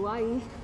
atuar